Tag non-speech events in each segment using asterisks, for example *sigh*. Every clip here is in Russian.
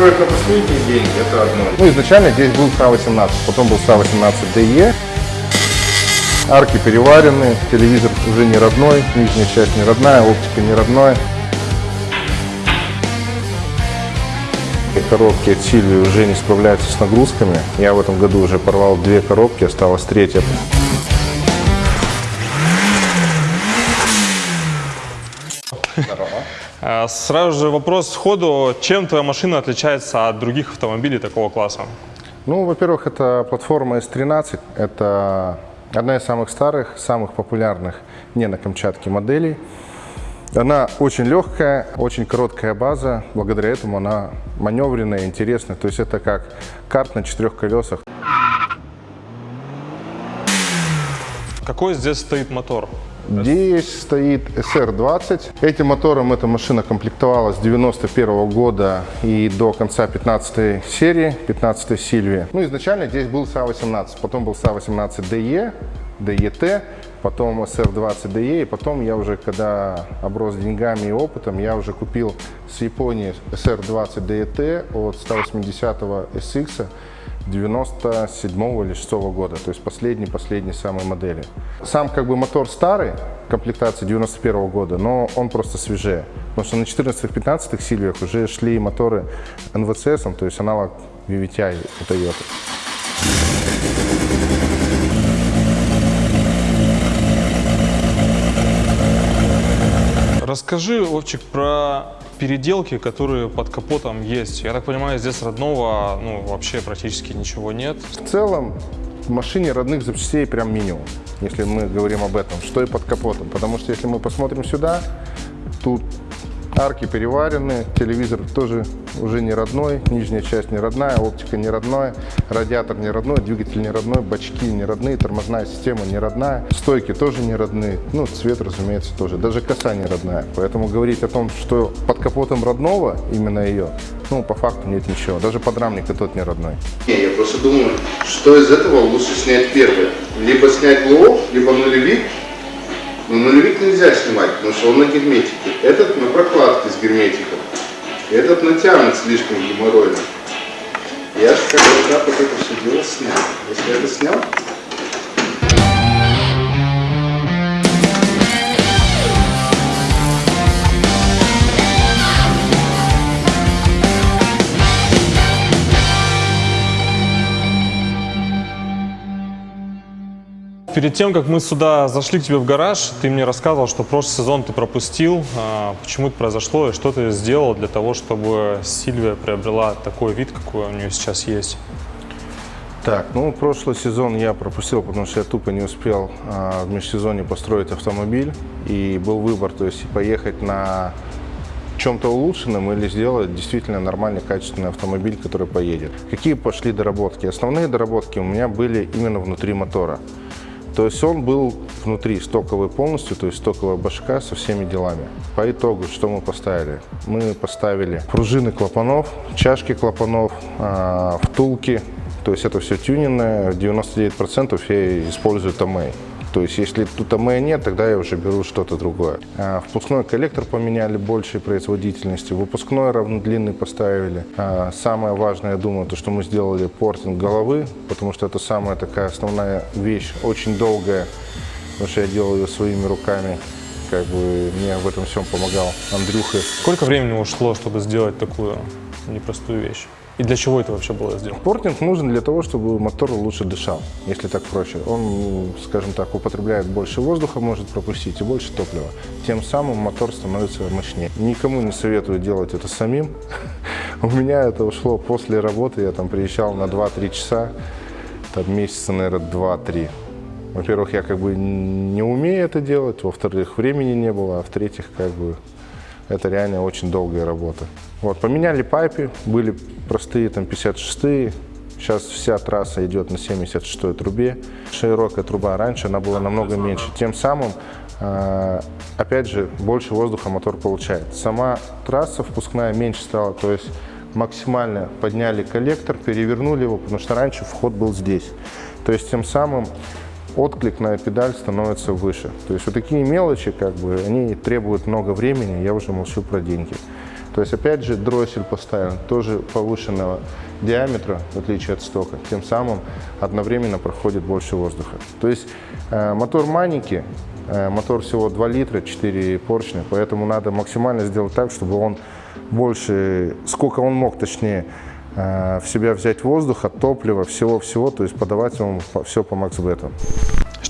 Построить на последние это одно. Ну, изначально здесь был СА-18, потом был СА-18ДЕ. Арки переварены, телевизор уже не родной, нижняя часть не родная, оптика не родная. Коробки от Сильвии уже не справляются с нагрузками. Я в этом году уже порвал две коробки, осталась третья. Сразу же вопрос сходу, чем твоя машина отличается от других автомобилей такого класса? Ну, во-первых, это платформа S13. Это одна из самых старых, самых популярных не на Камчатке моделей. Она очень легкая, очень короткая база. Благодаря этому она маневренная, интересная. То есть это как карт на четырех колесах. Какой здесь стоит мотор? Здесь стоит SR20. Этим мотором эта машина комплектовалась с 91 года и до конца 15 серии, 15 Сильвии. Ну, изначально здесь был СА-18, потом был СА-18DE, DET, потом SR20DE, и потом я уже, когда оброс деньгами и опытом, я уже купил с Японии SR20 DET от 180 SX 97 или 6 года, то есть последний-последний самой модели. Сам как бы мотор старый, комплектации 91 года, но он просто свежее. Потому что на 14-15 Сильвиях уже шли моторы NVCS, то есть аналог VVTi у Toyota. Расскажи, Овчик, про переделки, которые под капотом есть. Я так понимаю, здесь родного ну, вообще практически ничего нет. В целом в машине родных запчастей прям минимум, если мы говорим об этом, что и под капотом. Потому что если мы посмотрим сюда, тут арки переварены, телевизор тоже уже не родной, нижняя часть не родная, оптика не родная, радиатор не родной, двигатель не родной, бачки не родные, тормозная система не родная, стойки тоже не родные, ну цвет, разумеется, тоже, даже коса не родная. Поэтому говорить о том, что под капотом родного, именно ее, ну по факту нет ничего, даже подрамник и тот не родной. Я просто думаю, что из этого лучше снять первое. Либо снять ЛО, либо нулевик. Но нулевик нельзя снимать, потому что он на герметике. Этот на прокладке с герметиком. Этот натянут слишком геморройно. Я же когда вот это все дело снял. Если я это снял, Перед тем, как мы сюда зашли к тебе в гараж, ты мне рассказывал, что прошлый сезон ты пропустил. А, Почему это произошло и что ты сделал для того, чтобы Сильвия приобрела такой вид, какой у нее сейчас есть? Так, ну прошлый сезон я пропустил, потому что я тупо не успел а, в межсезонье построить автомобиль. И был выбор, то есть поехать на чем-то улучшенном или сделать действительно нормальный, качественный автомобиль, который поедет. Какие пошли доработки? Основные доработки у меня были именно внутри мотора. То есть он был внутри стоковый полностью, то есть стоковая башка со всеми делами. По итогу, что мы поставили? Мы поставили пружины клапанов, чашки клапанов, а, втулки. То есть это все тюнинное, 99% я использую Томей. То есть если тут АМЭ нет, тогда я уже беру что-то другое. А, впускной коллектор поменяли большей производительности, выпускной равнодлинный поставили. А, самое важное, я думаю, то, что мы сделали портинг головы, потому что это самая такая основная вещь, очень долгая, потому что я делал ее своими руками. Как бы мне в этом всем помогал Андрюха. Сколько времени ушло, чтобы сделать такую непростую вещь? И для чего это вообще было сделано? Портинг нужен для того, чтобы мотор лучше дышал, если так проще. Он, скажем так, употребляет больше воздуха, может пропустить и больше топлива. Тем самым мотор становится мощнее. Никому не советую делать это самим. *laughs* У меня это ушло после работы, я там приезжал на 2-3 часа, там месяца, наверное, 2-3. Во-первых, я как бы не умею это делать, во-вторых, времени не было, а в-третьих, как бы это реально очень долгая работа. Вот, поменяли пайпы, были простые там 56-е, сейчас вся трасса идет на 76-й трубе. Широкая труба раньше, она была намного меньше. Тем самым, э, опять же, больше воздуха мотор получает. Сама трасса впускная меньше стала, то есть максимально подняли коллектор, перевернули его, потому что раньше вход был здесь. То есть тем самым отклик на педаль становится выше. То есть вот такие мелочи, как бы, они требуют много времени, я уже молчу про деньги. То есть, опять же, дроссель поставлен, тоже повышенного диаметра, в отличие от стока. Тем самым одновременно проходит больше воздуха. То есть, э, мотор Маники, э, мотор всего 2 литра, 4 поршня, поэтому надо максимально сделать так, чтобы он больше, сколько он мог, точнее, э, в себя взять воздуха, топлива, всего-всего, то есть подавать ему все по максбету.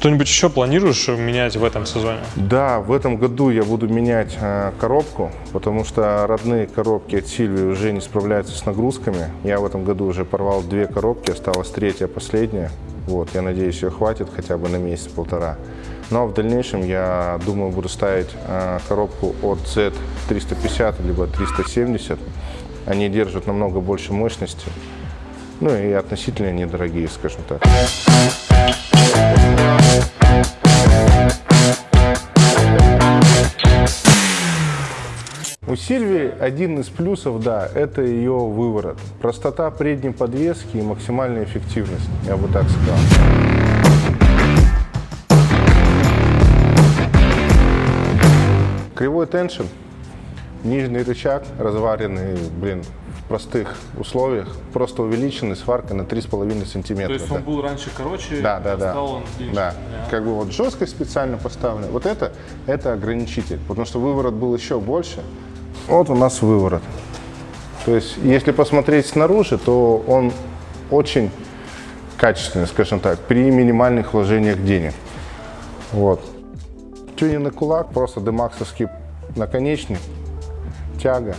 Что-нибудь еще планируешь менять в этом сезоне? Да, в этом году я буду менять э, коробку, потому что родные коробки от Сильвии уже не справляются с нагрузками. Я в этом году уже порвал две коробки, осталась третья, последняя. Вот, я надеюсь, ее хватит хотя бы на месяц-полтора. Но в дальнейшем я думаю, буду ставить э, коробку от Z350 либо 370. Они держат намного больше мощности. Ну и относительно недорогие, скажем так. У Сильвии один из плюсов, да, это ее выворот. Простота предней подвески и максимальная эффективность, я бы так сказал. Кривой теншн, нижний рычаг, разваренный, блин, в простых условиях, просто увеличенный сваркой на 3,5 сантиметра. То есть он был раньше короче, Да, да, да. стал он длиннее. Да. Как бы вот жесткость специально поставлена. Вот это, это ограничитель, потому что выворот был еще больше. Вот у нас выворот. То есть, если посмотреть снаружи, то он очень качественный, скажем так, при минимальных вложениях денег. Вот. Тюнинг кулак, просто демаксовский наконечник, тяга,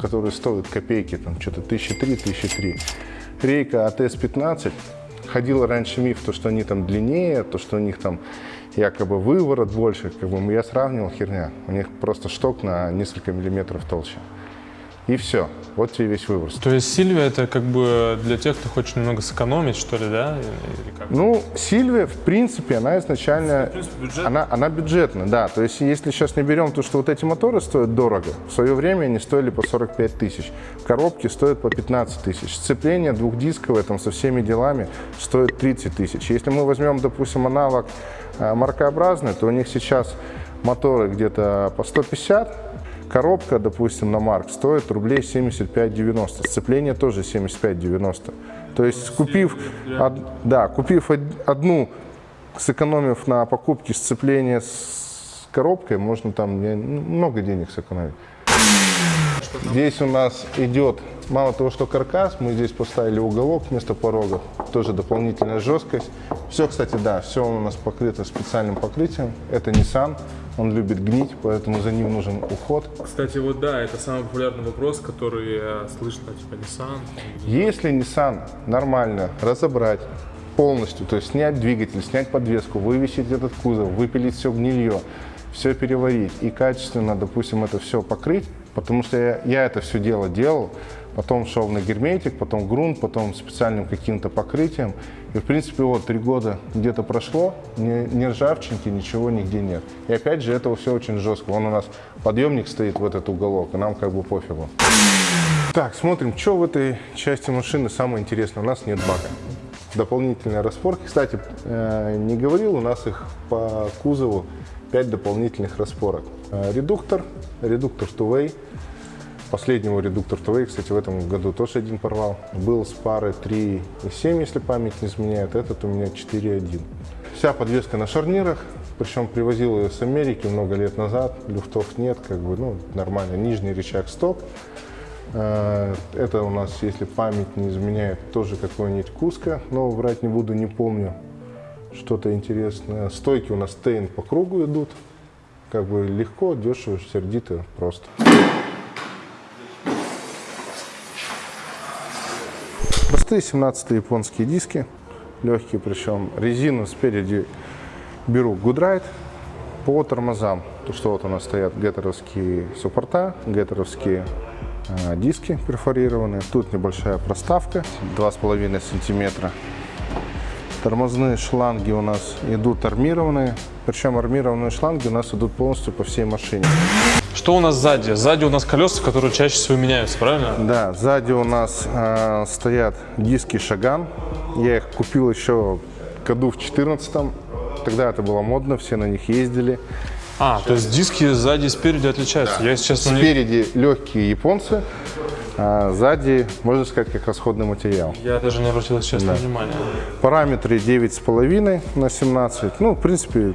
который стоит копейки, там что-то 1003-1003. Рейка АТС-15. Ходил раньше миф, то, что они там длиннее, то, что у них там якобы выворот больше. Как бы я сравнивал, херня. У них просто шток на несколько миллиметров толще. И все. Вот тебе весь выброс. То есть Сильвия это как бы для тех, кто хочет немного сэкономить, что ли, да? Или как? Ну, Сильвия, в принципе, она изначально... Она, она бюджетная, да. То есть, если сейчас не берем то, что вот эти моторы стоят дорого, в свое время они стоили по 45 тысяч. Коробки стоят по 15 тысяч. Сцепление двухдисковое там со всеми делами стоит 30 тысяч. Если мы возьмем, допустим, аналог э, маркообразный, то у них сейчас моторы где-то по 150, Коробка, допустим, на Марк стоит рублей 75-90. Сцепление тоже 75-90. То есть, купив, од- да, купив од- одну, сэкономив на покупке сцепления с коробкой, можно там ну, много денег сэкономить. Здесь у нас идет, мало того, что каркас, мы здесь поставили уголок вместо порогов, тоже дополнительная жесткость. Все, кстати, да, все у нас покрыто специальным покрытием. Это Nissan, он любит гнить, поэтому за ним нужен уход. Кстати, вот да, это самый популярный вопрос, который э, слышно, типа Nissan. Если Nissan нормально разобрать полностью, то есть снять двигатель, снять подвеску, вывесить этот кузов, выпилить все гнилье, все переварить и качественно, допустим, это все покрыть, потому что я, я это все дело делал, потом шел на герметик, потом грунт, потом специальным каким-то покрытием. И, в принципе, вот три года где-то прошло, ни, ни ржавчинки, ничего нигде нет. И опять же, это все очень жестко. Вон у нас подъемник стоит в этот уголок, и нам как бы пофигу. Так, смотрим, что в этой части машины самое интересное. У нас нет бака. Дополнительные распорки. Кстати, э, не говорил, у нас их по кузову 5 дополнительных распорок. Э, Редуктор, редуктор two-way. Последнего редуктор two-way, кстати, в этом году тоже один порвал. Был с пары 3,7, если память не изменяет. Этот у меня 4,1. Вся подвеска на шарнирах. Причем привозил ее с Америки много лет назад. Люфтов нет, как бы, ну, нормально. Нижний рычаг стоп. Э, Это у нас, если память не изменяет, тоже какой-нибудь Куска, но врать не буду, не помню. Что-то интересное. Стойки у нас стейн по кругу идут. Как бы легко, дешево, сердито, просто. Простые 17 японские диски, легкие, причем резину спереди беру Goodride по тормозам. То, что вот у нас стоят геттеровские суппорта, геттеровские э, диски перфорированные. Тут небольшая проставка, 2,5 сантиметра. Тормозные шланги у нас идут армированные. Причем армированные шланги у нас идут полностью по всей машине. Что у нас сзади? Сзади у нас колеса, которые чаще всего меняются, правильно? Да, сзади у нас э, стоят диски Шаган. Я их купил еще году в 14 Тогда это было модно, все на них ездили. А, то есть диски сзади и спереди отличаются. Я, если честно, не... Спереди легкие японцы, а сзади, можно сказать, как расходный материал. Я даже не обратил, если честно, внимания. Параметры 9,5 на 17. Ну, в принципе,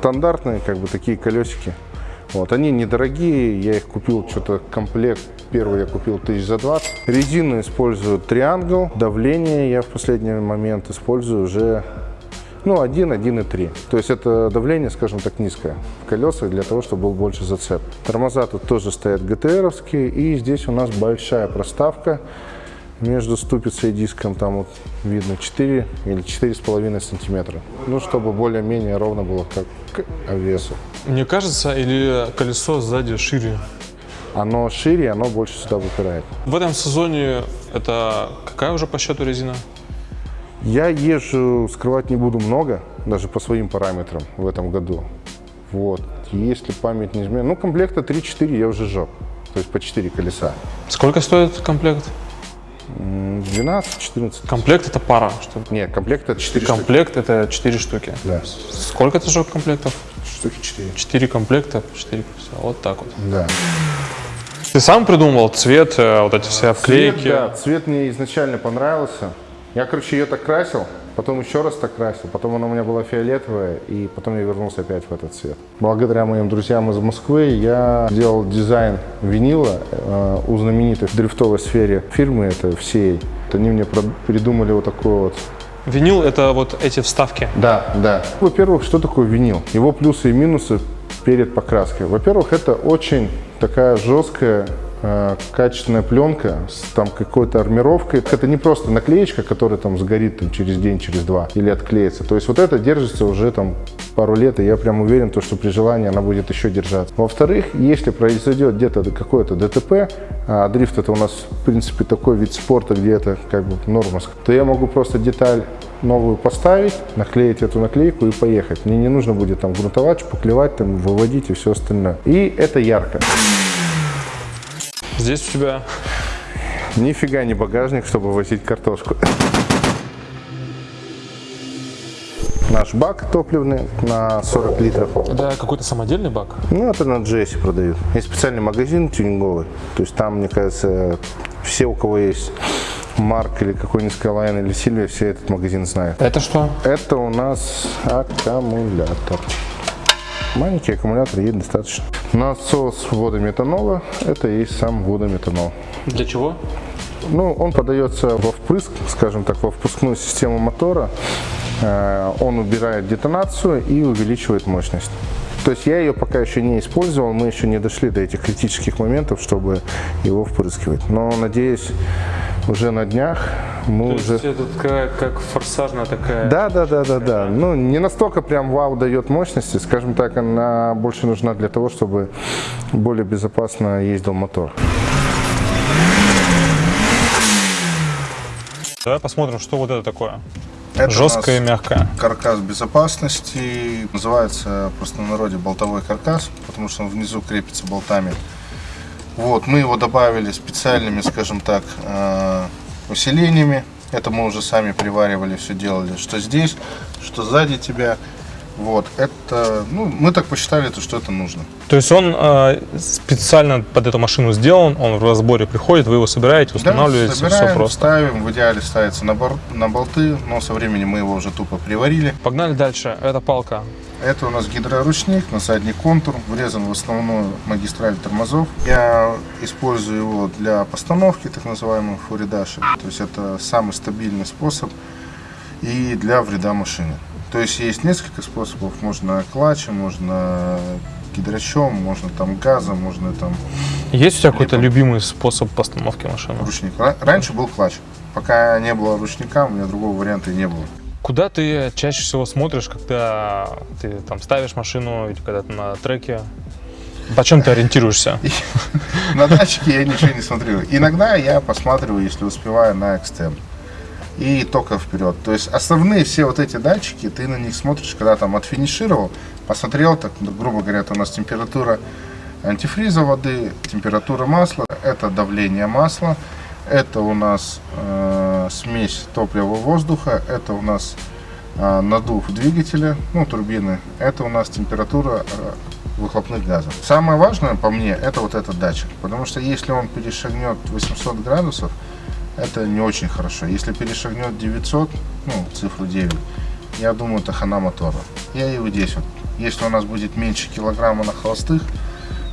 стандартные, как бы, такие колесики. Вот, они недорогие, я их купил, что-то комплект первый я купил тысяч за 20. Резину использую триангл, давление я в последний момент использую уже ну, 1, 1,3. То есть это давление, скажем так, низкое в колесах для того, чтобы был больше зацеп. Тормоза тут тоже стоят ГТРовские. И здесь у нас большая проставка между ступицей и диском. Там вот видно 4 или 4,5 сантиметра. Ну, чтобы более-менее ровно было как к весу. Мне кажется, или колесо сзади шире? Оно шире, оно больше сюда выпирает. В этом сезоне это какая уже по счету резина? Я езжу, скрывать не буду много, даже по своим параметрам в этом году. Вот. Если память не изменяет, ну, комплекта 3-4 я уже жег. То есть по 4 колеса. Сколько стоит комплект? 12-14. Комплект это пара. Что? Нет, комплект это 4 Комплект это 4 штуки. Да. Сколько ты жег комплектов? Штуки 4. 4 комплекта, 4 все, вот так вот. Да. Ты сам придумывал цвет, э, вот эти все обклейки? Цвет, да, цвет мне изначально понравился. Я, короче, ее так красил, потом еще раз так красил, потом она у меня была фиолетовая, и потом я вернулся опять в этот цвет. Благодаря моим друзьям из Москвы я делал дизайн винила э, у знаменитой в дрифтовой сфере фирмы, это всей. Они мне придумали вот такой вот Винил это вот эти вставки? Да, да. Во-первых, что такое винил? Его плюсы и минусы перед покраской. Во-первых, это очень такая жесткая качественная пленка с там какой-то армировкой. Это не просто наклеечка, которая там сгорит там, через день, через два или отклеится. То есть вот это держится уже там пару лет, и я прям уверен, то, что при желании она будет еще держаться. Во-вторых, если произойдет где-то какое-то ДТП, а дрифт это у нас в принципе такой вид спорта, где это как бы норма, то я могу просто деталь новую поставить, наклеить эту наклейку и поехать. Мне не нужно будет там грунтовать, шпаклевать, там, выводить и все остальное. И это ярко. Здесь у тебя... Нифига не багажник, чтобы возить картошку. Наш бак топливный на 40 литров. Это какой-то самодельный бак? Ну, это на Джесси продают. Есть специальный магазин тюнинговый. То есть там, мне кажется, все, у кого есть Марк или какой-нибудь Skyline или Сильвия, все этот магазин знают. Это что? Это у нас аккумулятор. Маленький аккумулятор ей достаточно. Насос водометанола, это и есть сам водометанол. Для чего? Ну, он подается во впрыск, скажем так, во впускную систему мотора. Э, он убирает детонацию и увеличивает мощность. То есть я ее пока еще не использовал, мы еще не дошли до этих критических моментов, чтобы его впрыскивать. Но надеюсь, уже на днях мы То уже... есть это такая, как форсажная такая... Да, да, да, да, да. Ну, не настолько прям вау дает мощности, скажем так, она больше нужна для того, чтобы более безопасно ездил мотор. Давай посмотрим, что вот это такое. Это Жесткое и мягкое. Каркас безопасности. Называется в простонародье болтовой каркас, потому что он внизу крепится болтами. Вот, мы его добавили специальными, скажем так, э, усилениями. Это мы уже сами приваривали, все делали, что здесь, что сзади тебя. Вот, это, ну, мы так посчитали, то, что это нужно. То есть он э, специально под эту машину сделан, он в разборе приходит, вы его собираете, устанавливаете, да, собираем, все просто. ставим, в идеале ставится на, бор, на болты, но со временем мы его уже тупо приварили. Погнали дальше, это палка. Это у нас гидроручник на задний контур, врезан в основную магистраль тормозов. Я использую его для постановки, так называемого фуридаши. То есть это самый стабильный способ и для вреда машине. То есть есть несколько способов. Можно клатчем, можно гидрачом, можно там газом, можно там... Есть у тебя какой-то любимый способ постановки машины? Ручник. Раньше был клатч. Пока не было ручника, у меня другого варианта и не было. Куда ты чаще всего смотришь, когда ты там ставишь машину или когда ты на треке? По чем ты ориентируешься? *laughs* На датчике я ничего не смотрю. Иногда я посматриваю, если успеваю, на экстем и только вперед. То есть основные все вот эти датчики, ты на них смотришь, когда там отфинишировал, посмотрел, так, ну, грубо говоря, у нас температура антифриза воды, температура масла, это давление масла, это у нас э, смесь топлива воздуха, это у нас э, надув двигателя, ну турбины, это у нас температура выхлопных газов. Самое важное по мне это вот этот датчик, потому что если он перешагнет 800 градусов, это не очень хорошо. Если перешагнет 900, ну, цифру 9, я думаю, это хана мотора. Я вот здесь вот. Если у нас будет меньше килограмма на холостых,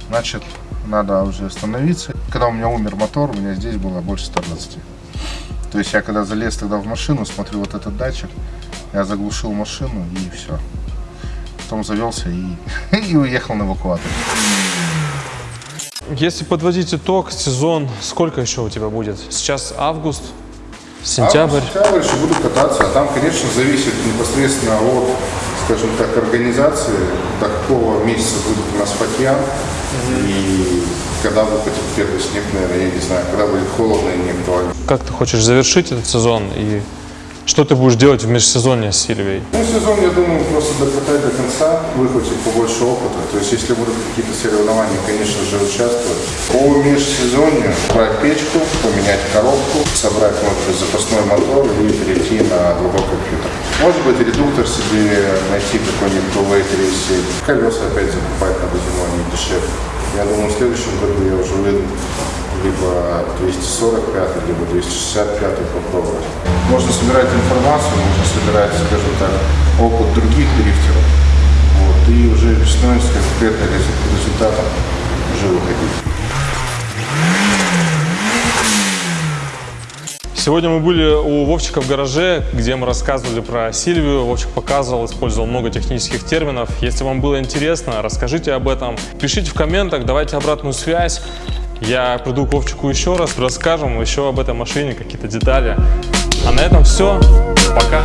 значит, надо уже остановиться. Когда у меня умер мотор, у меня здесь было больше 120. То есть я когда залез тогда в машину, смотрю вот этот датчик, я заглушил машину и все. Потом завелся и, *laughs* и уехал на эвакуатор. Если подводить итог, сезон, сколько еще у тебя будет? Сейчас август, сентябрь. А, сентябрь еще буду кататься, а там, конечно, зависит непосредственно от, скажем так, организации, до какого месяца будет у нас фатьян, и когда выпадет первый снег, наверное, я не знаю, когда будет холодно и не актуально. Как ты хочешь завершить этот сезон и что ты будешь делать в межсезонье с Сильвией? Ну, сезон, я думаю, просто докатать до конца, выхватить побольше опыта. То есть, если будут какие-то соревнования, конечно же, участвовать. По межсезонью брать печку, поменять коробку, собрать, может быть, запасной мотор и перейти на другой компьютер. Может быть, редуктор себе найти какой-нибудь Pro-Later, если колеса опять закупать надо зимой, они дешевле. Я думаю, в следующем году я уже выйду либо 245, либо 265 попробовать. Можно собирать информацию, можно собирать, скажем так, опыт других дрифтеров. Вот, и уже весной с конкретным результатом уже выходить. Сегодня мы были у Вовчика в гараже, где мы рассказывали про Сильвию. Вовчик показывал, использовал много технических терминов. Если вам было интересно, расскажите об этом. Пишите в комментах, давайте обратную связь. Я приду к Вовчику еще раз, расскажем еще об этой машине, какие-то детали. А на этом все. Пока.